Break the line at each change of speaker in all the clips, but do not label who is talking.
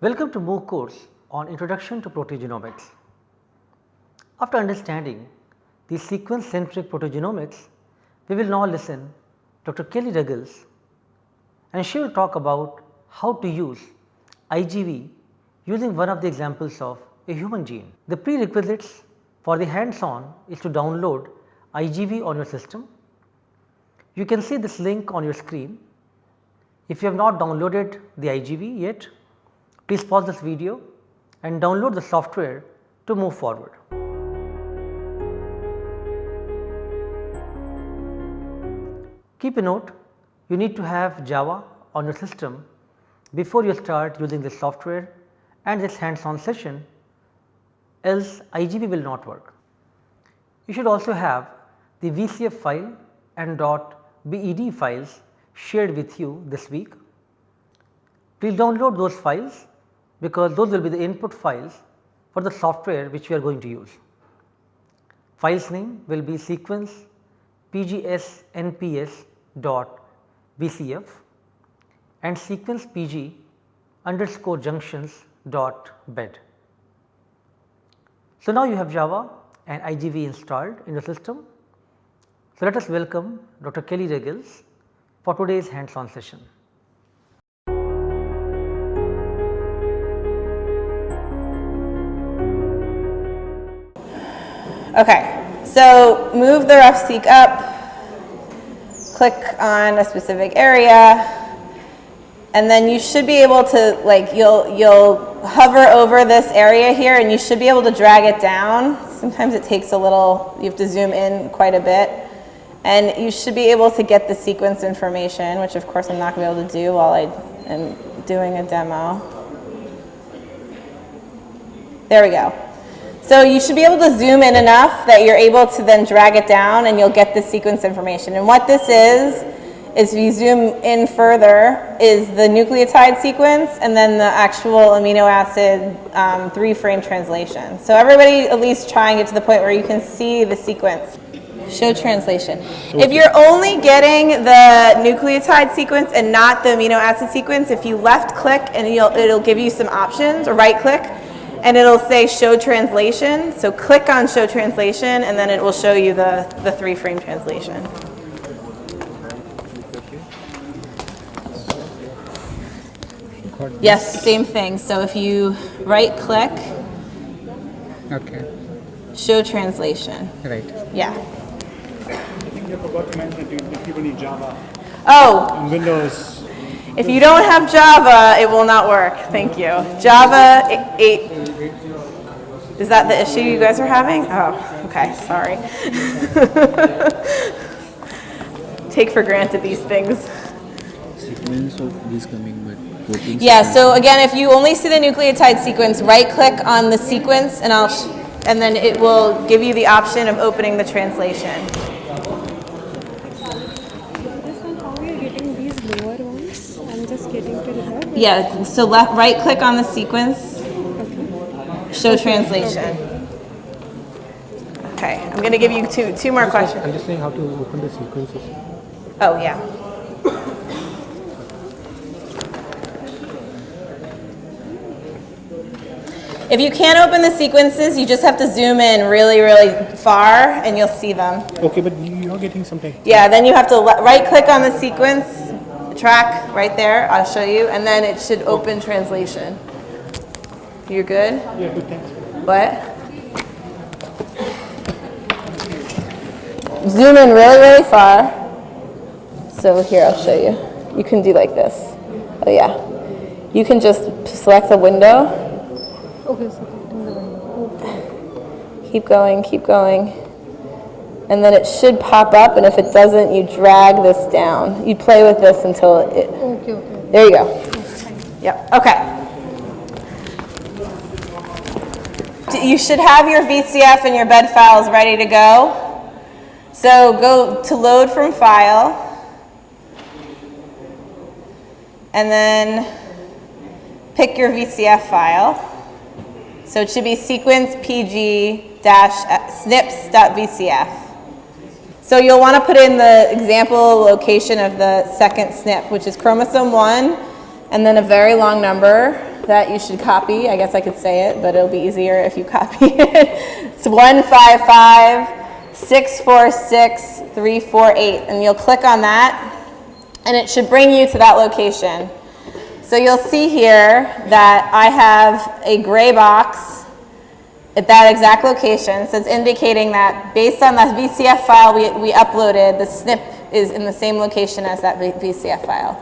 Welcome to MOOC course on Introduction to Proteogenomics. After understanding the sequence centric proteogenomics, we will now listen Dr. Kelly Ruggles and she will talk about how to use IGV using one of the examples of a human gene. The prerequisites for the hands on is to download IGV on your system. You can see this link on your screen. If you have not downloaded the IGV yet, Please pause this video and download the software to move forward. Keep a note you need to have Java on your system before you start using this software and this hands on session else IGV will not work. You should also have the VCF file and .bed files shared with you this week. Please download those files because those will be the input files for the software which we are going to use. Files name will be sequence pgs nps dot vcf and sequence pg underscore junctions dot bed. So, now you have Java and IGV installed in the system. So, let us welcome Dr. Kelly Ruggles for today's hands on session.
Okay, so move the RefSeq up, click on a specific area, and then you should be able to like you'll you'll hover over this area here and you should be able to drag it down. Sometimes it takes a little, you have to zoom in quite a bit. And you should be able to get the sequence information, which of course I'm not going to be able to do while I am doing a demo. There we go. So you should be able to zoom in enough that you're able to then drag it down and you'll get the sequence information. And what this is, is if you zoom in further, is the nucleotide sequence and then the actual amino acid um, three frame translation. So everybody at least try and get to the point where you can see the sequence. Show translation. If you're only getting the nucleotide sequence and not the amino acid sequence, if you left click and it'll give you some options or right click, and it'll say show translation. So click on show translation and then it will show you the, the three frame translation. Yes, same thing. So if you right click,
okay,
show translation.
right.
Yeah.
I think you forgot to mention that people need Java.
Oh,
On Windows,
if you don't have Java, it will not work. Thank you. Java 8. Is that the issue you guys are having? Oh, okay, sorry. Take for granted these things.
Sequence of this coming, but protein.
Yeah, so again, if you only see the nucleotide sequence, right click on the sequence and I'll, and then it will give you the option of opening the translation.
This one, how we are getting these lower ones? I'm just getting to here.
Yeah, so left, right click on the sequence, show translation. Okay, I'm gonna give you two, two more questions.
I'm just saying how to open the sequences.
Oh, yeah. If you can't open the sequences, you just have to zoom in really, really far and you'll see them.
okay, but you're getting something.
Yeah, then you have to right click on the sequence track right there, I'll show you, and then it should open translation. You're good?
Yeah, good, thanks.
What? Zoom in really, really far. So here, I'll show you. You can do like this. Oh yeah. You can just select the window.
Okay, so the window.
Keep going, keep going. And then it should pop up, and if it doesn't, you drag this down. You play with this until it,
Okay, okay.
there you go. Yep, okay. You should have your VCF and your bed files ready to go. So go to load from file. And then pick your VCF file. So it should be sequence pg dash uh, snips.vcf. So you'll want to put in the example location of the second SNP, which is chromosome 1, and then a very long number, that you should copy. I guess I could say it, but it'll be easier if you copy it. It's 155 646 348. And you'll click on that, and it should bring you to that location. So you'll see here that I have a gray box at that exact location. So it's indicating that based on that VCF file we, we uploaded, the SNP is in the same location as that VCF file.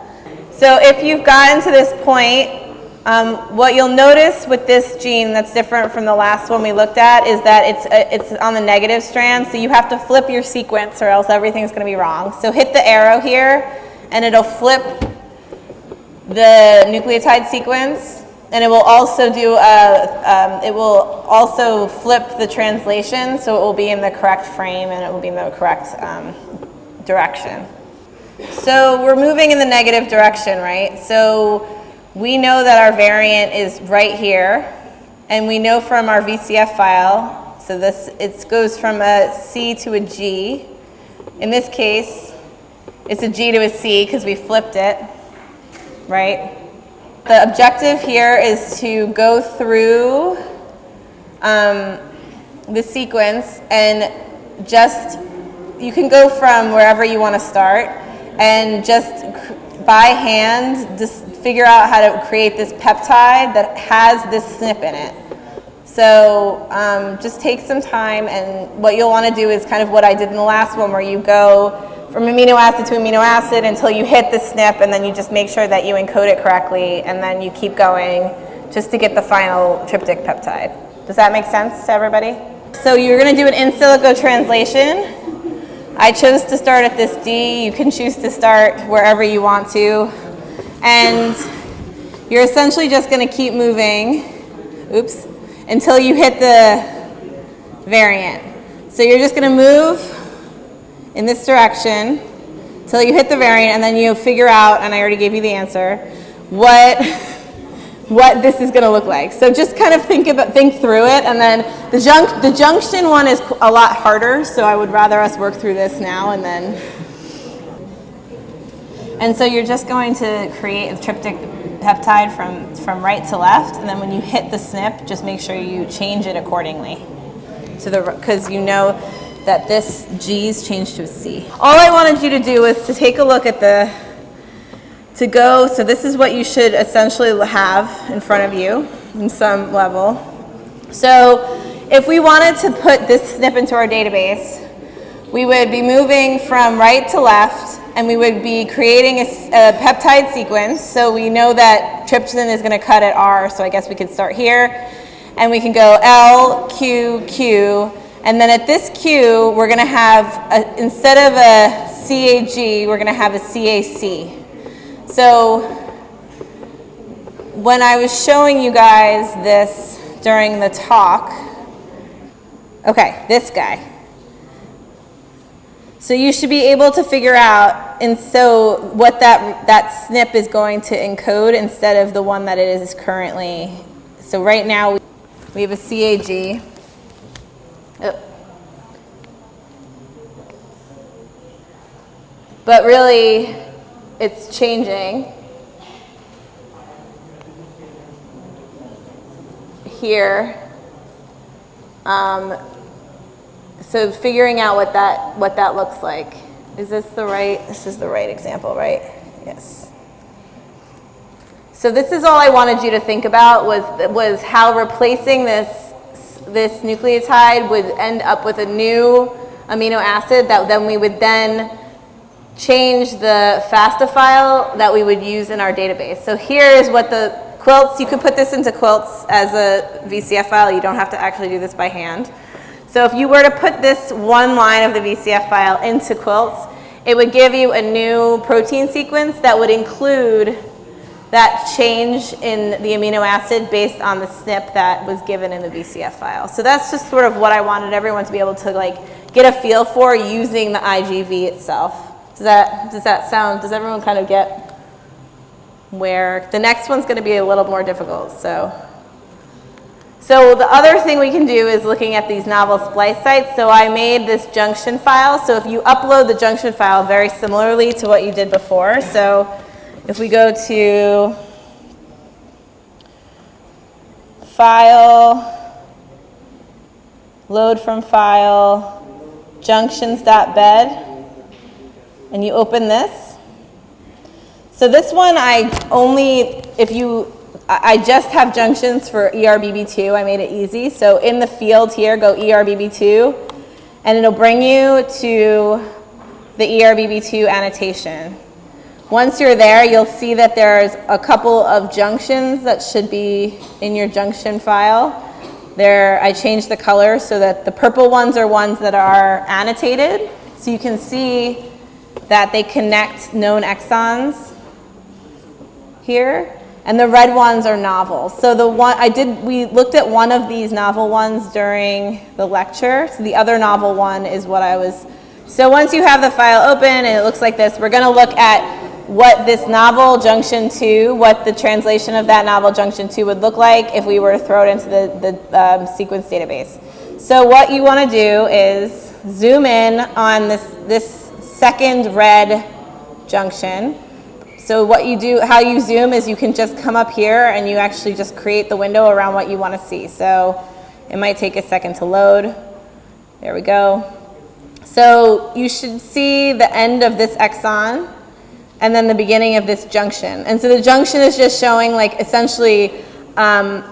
So if you've gotten to this point, um, what you'll notice with this gene that's different from the last one we looked at is that it's, uh, it's on the negative strand, so you have to flip your sequence or else everything's going to be wrong. So hit the arrow here, and it'll flip the nucleotide sequence, and it will also do a, um, it will also flip the translation, so it will be in the correct frame and it will be in the correct um, direction. So we're moving in the negative direction, right? So we know that our variant is right here, and we know from our VCF file, so this it goes from a C to a G. In this case, it's a G to a C because we flipped it, right? The objective here is to go through um, the sequence and just, you can go from wherever you want to start and just by hand, just figure out how to create this peptide that has this SNP in it. So um, just take some time, and what you'll want to do is kind of what I did in the last one, where you go from amino acid to amino acid until you hit the SNP, and then you just make sure that you encode it correctly, and then you keep going just to get the final tryptic peptide. Does that make sense to everybody? So you're going to do an in silico translation. I chose to start at this D. You can choose to start wherever you want to. And you're essentially just going to keep moving, oops, until you hit the variant. So you're just going to move in this direction until you hit the variant, and then you figure out, and I already gave you the answer, what what this is going to look like. So just kind of think about think through it, and then the junc the junction one is a lot harder. So I would rather us work through this now and then. And so you're just going to create a tryptic peptide from from right to left, and then when you hit the SNP, just make sure you change it accordingly to the because you know that this G's changed to a C. All I wanted you to do was to take a look at the to go, so this is what you should essentially have in front of you in some level. So if we wanted to put this SNP into our database, we would be moving from right to left and we would be creating a peptide sequence. So we know that trypsin is going to cut at R, so I guess we could start here. And we can go L, Q, Q. And then at this Q, we're going to have, a, instead of a CAG, we're going to have a CAC. So when I was showing you guys this during the talk, okay, this guy. So you should be able to figure out, and so what that that SNP is going to encode instead of the one that it is currently. So right now we- we have a CAG. Oh. But really, it's changing here. Um, so figuring out what that what that looks like. Is this the right? This is the right example, right? Yes. So this is all I wanted you to think about was was how replacing this this nucleotide would end up with a new amino acid that then we would then change the FASTA file that we would use in our database. So here is what the quilts, you could put this into quilts as a VCF file. You don't have to actually do this by hand. So if you were to put this one line of the VCF file into quilts, it would give you a new protein sequence that would include that change in the amino acid based on the SNP that was given in the VCF file. So that's just sort of what I wanted everyone to be able to like get a feel for using the IGV itself. Does that, does that sound, does everyone kind of get where, the next one's gonna be a little more difficult, so. So the other thing we can do is looking at these novel splice sites. So I made this junction file. So if you upload the junction file very similarly to what you did before. So if we go to file, load from file, junctions.bed, and you open this. So this one I only, if you, I just have junctions for E ERBB2, I made it easy. So in the field here, go E ERBB2, and it'll bring you to the E ERBB2 annotation. Once you're there, you'll see that there's a couple of junctions that should be in your junction file. There, I changed the color so that the purple ones are ones that are annotated. So you can see that they connect known exons here. And the red ones are novel. So the one, I did, we looked at one of these novel ones during the lecture. So the other novel one is what I was, so once you have the file open and it looks like this, we're gonna look at what this novel junction 2, what the translation of that novel junction 2 would look like if we were to throw it into the, the um, sequence database. So what you want to do is zoom in on this, this second red junction. So what you do, how you zoom is you can just come up here and you actually just create the window around what you want to see. So it might take a second to load. There we go. So you should see the end of this exon and then the beginning of this junction. And so the junction is just showing like essentially um,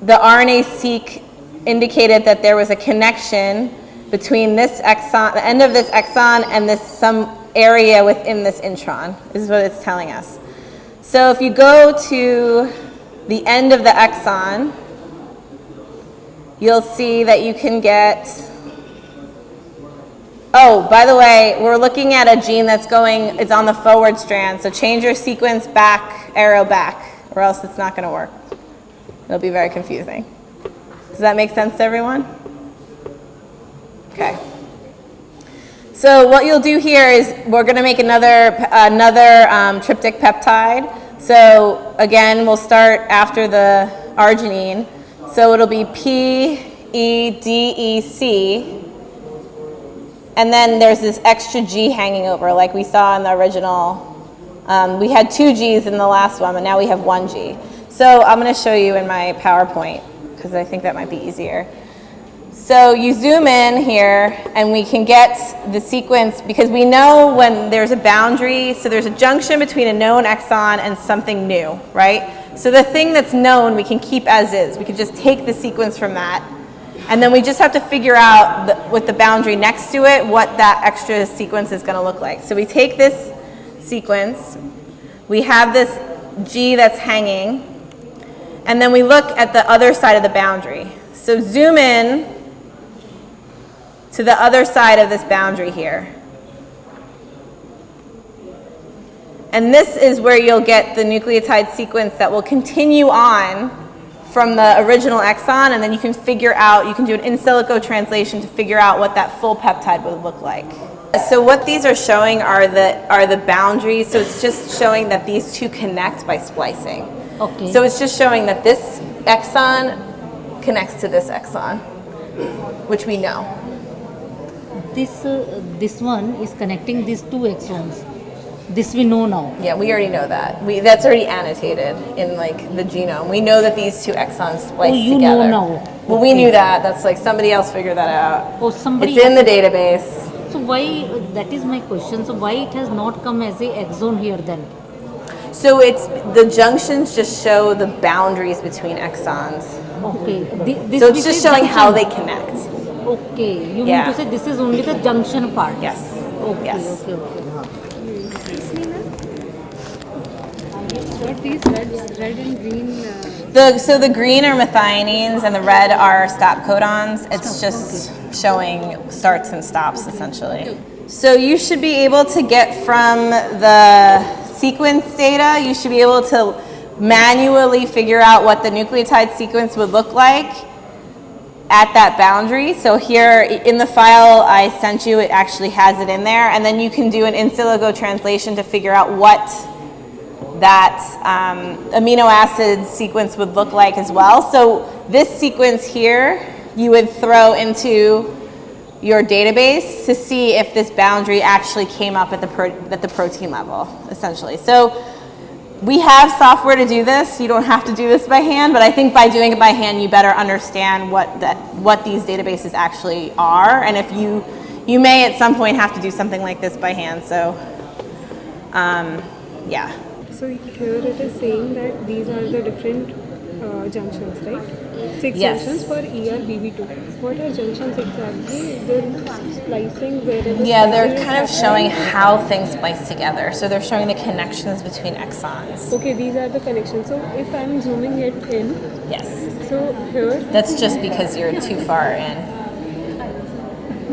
the RNA-seq indicated that there was a connection between this exon, the end of this exon and this some area within this intron, This is what it's telling us. So if you go to the end of the exon, you'll see that you can get Oh, by the way, we're looking at a gene that's going, it's on the forward strand. So change your sequence back, arrow back, or else it's not going to work. It'll be very confusing. Does that make sense to everyone? Okay. So what you'll do here is we're going to make another, another um, peptide. So again, we'll start after the arginine. So it'll be P, E, D, E, C. And then there's this extra G hanging over, like we saw in the original. Um, we had two G's in the last one, but now we have one G. So I'm going to show you in my PowerPoint, because I think that might be easier. So you zoom in here, and we can get the sequence, because we know when there's a boundary, so there's a junction between a known exon and something new, right? So the thing that's known, we can keep as is. We can just take the sequence from that, and then we just have to figure out the, with the boundary next to it what that extra sequence is going to look like. So we take this sequence, we have this G that's hanging, and then we look at the other side of the boundary. So zoom in to the other side of this boundary here. And this is where you'll get the nucleotide sequence that will continue on from the original exon, and then you can figure out, you can do an in silico translation to figure out what that full peptide would look like. So what these are showing are the, are the boundaries, so it's just showing that these two connect by splicing.
Okay.
So it's just showing that this exon connects to this exon, which we know.
this uh, this one is connecting these two exons. This we know now.
Yeah, we already know that. We, that's already annotated in like the genome. We know that these two exons oh, splice
Oh, you know
together.
now.
Well, we knew that. That's like somebody else figured that out.
Oh, somebody.
It's in the database.
So why? That is my question. So why it has not come as a exon here then?
So it's the junctions just show the boundaries between exons.
Okay. Thi- This
So it's just showing how they connect.
Okay. You
Yeah.
mean to say this is only the junction part?
Yes.
Okay.
Yes.
Okay. Okay.
These red, red and green? Uh,
The, so the green are methionines and the red are stop codons. It's just showing starts and stops essentially. So you should be able to get from the sequence data, you should be able to manually figure out what the nucleotide sequence would look like at that boundary. So here in the file I sent you, it actually has it in there. And then you can do an in silico translation to figure out what that um, amino acid sequence would look like as well. So this sequence here, you would throw into your database to see if this boundary actually came up at the, at the protein level, essentially. So we have software to do this. You don't have to do this by hand, but I think by doing it by hand, you better understand what that what these databases actually are, and if you you may at some point have to do something like this by hand. So, um, yeah.
So here it is saying that these are the different uh, junctions, right? Six
Yes.
junctions for E ERBB2. What are junctions exactly? They're splicing wherever.
Yeah, they're kind of
happening.
showing how things splice together. So they're showing the connections between exons.
Okay, these are the connections. So if I'm zooming it in,
Yes.
so here,
That's just because you're too far in.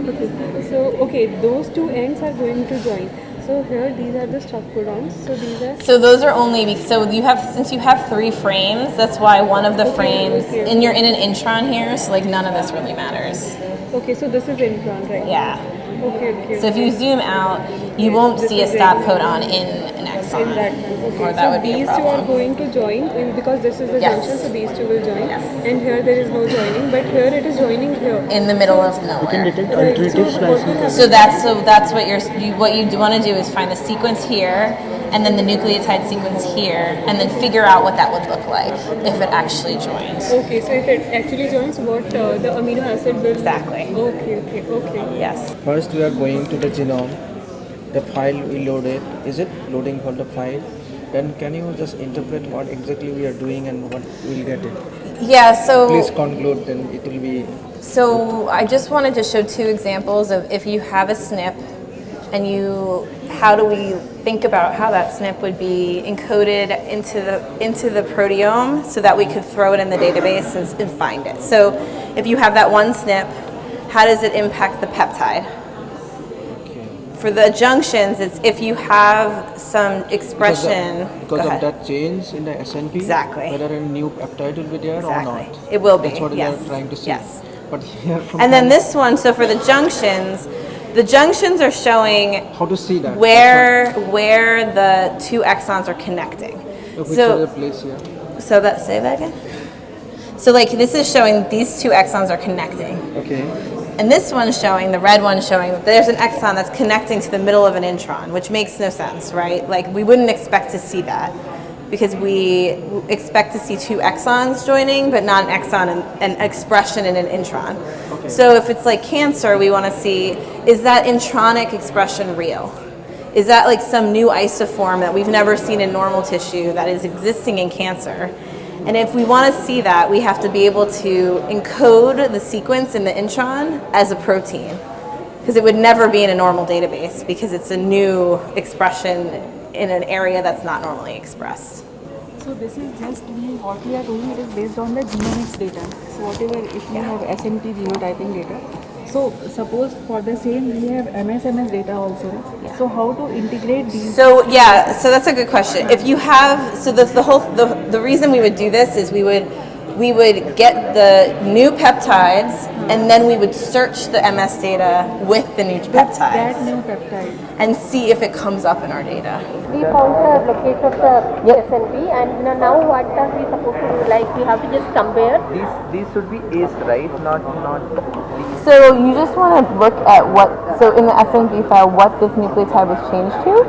okay, so okay, those two ends are going to join. So here these are the stop codons. So these are
So those are only so you have since you have three frames. That's why one of the frames and you're in an intron here. So like none of this really matters.
okay. So this is intron, right?
Yeah.
Okay, okay.
So if you zoom out, you won't see a stop codon in an exon,
in that okay.
or that
so
would be a
these two are going to join in, because this is the
Yes.
junction. So these two will join.
Yes.
And here there is no joining, but here it is joining here.
In the middle of nowhere.
You can detect
Right,
alternative
so
splicing.
So that's so that's what you're you, what you want to do is find the sequence here, and then the nucleotide sequence here, and then figure out what that would look like if it actually joined.
Okay, so if it actually joins, what uh, the amino acid will
Exactly.
Okay, okay, okay.
Yes.
First we are going to the genome. The file we load it. Is it loading for the file? Then can you just interpret what exactly we are doing and what we'll get it?
Yeah. So
Please conclude. Then it will be
So I just wanted to show two examples of if you have a SNP and you, how do we think about how that SNP would be encoded into the into the proteome so that we could throw it in the database and, and find it. So if you have that one SNP, how does it impact the peptide? For the junctions, it's if you have some
because,
expression.
of, because of that change in the SNP.
Exactly.
Whether a new peptide will be there
Exactly.
or not.
It will be,
That's what we are trying to see.
yes.
But here from
And then this one, so for the junctions, the junctions are showing
how to see that?
where where the two exons are connecting.
That's which
So
other place here?
so that say that again. So like this is showing these two exons are connecting.
Okay.
And this one's showing, the red one's showing that there's an exon that's connecting to the middle of an intron, which makes no sense, right? Like we wouldn't expect to see that because we expect to see two exons joining, but not an exon and an expression in an intron. So if it's like cancer, we want to see is that intronic expression real? Is that like some new isoform that we've never seen in normal tissue that is existing in cancer? And if we want to see that, we have to be able to encode the sequence in the intron as a protein. Because it would never be in a normal database because it's a new expression in an area that's not normally expressed.
So this is just we, what we are doing it is based on the genomics data. So whatever if we have SNP genotyping data. So suppose for the same we have MSMS data also. So how to integrate these?
So yeah, so that's a good question. If you have, so the, the whole, the, the reason we would do this is we would, we would get the new peptides uh-huh. and then we would search the MS data with the new
that new peptide.
and see if it comes up in our data.
we found the location of the SNP and now- now what are we supposed to do? Like we have to just compare.
These these should be A's, right? Not not
So you just want to look at what, so in the SNV file, what this nucleotide was changed to,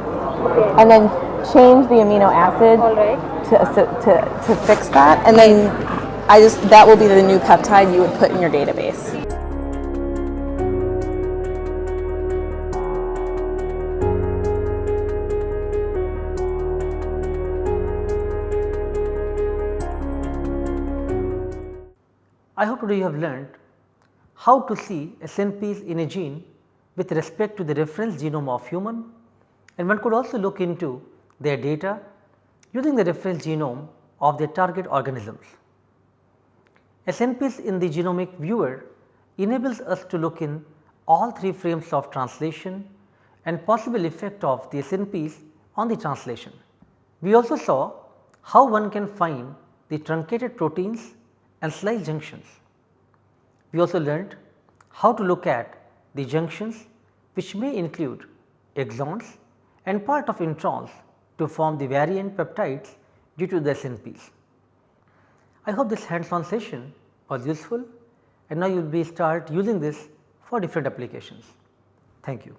and then change the amino acid
right.
to, to, to fix that, and then I just, that will be the new peptide you would put in your database.
I hope today you have learned how to see SNPs in a gene with respect to the reference genome of human and one could also look into their data using the reference genome of their target organisms. SNPs in the genomic viewer enables us to look in all three frames of translation and possible effect of the SNPs on the translation. We also saw how one can find the truncated proteins and splice junctions. We also learned how to look at the junctions which may include exons and part of introns to form the variant peptides due to the SNPs. I hope this hands on session was useful and now you will be start using this for different applications. Thank you.